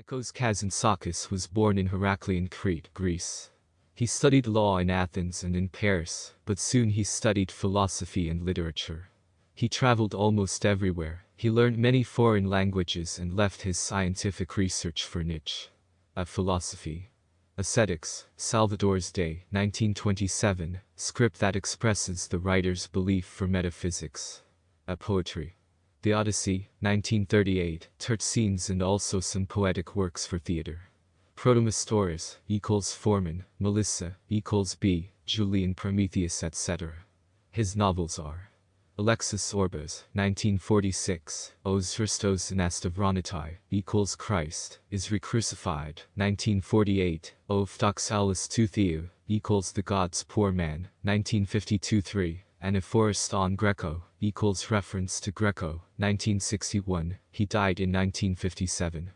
Nikos Kazantzakis was born in Heraklion, Crete, Greece. He studied law in Athens and in Paris, but soon he studied philosophy and literature. He traveled almost everywhere, he learned many foreign languages and left his scientific research for Nietzsche. A philosophy. Ascetics, Salvatores Dei, 1927, script that expresses the writer's belief for metaphysics. A poetry. The Odyssey, 1938, scenes and also some poetic works for theater. Protomastores, equals Foreman, Melissa, equals B, Julian Prometheus etc. His novels are Alexis Zorbas, 1946, Os Christos Anastavronitai, equals Christ, is recrucified, 1948, O Phtoxalis Theou, equals The God's Poor Man, 1952-3, Anaphorist on Greco, equals reference to Greco, 1961, he died in 1957.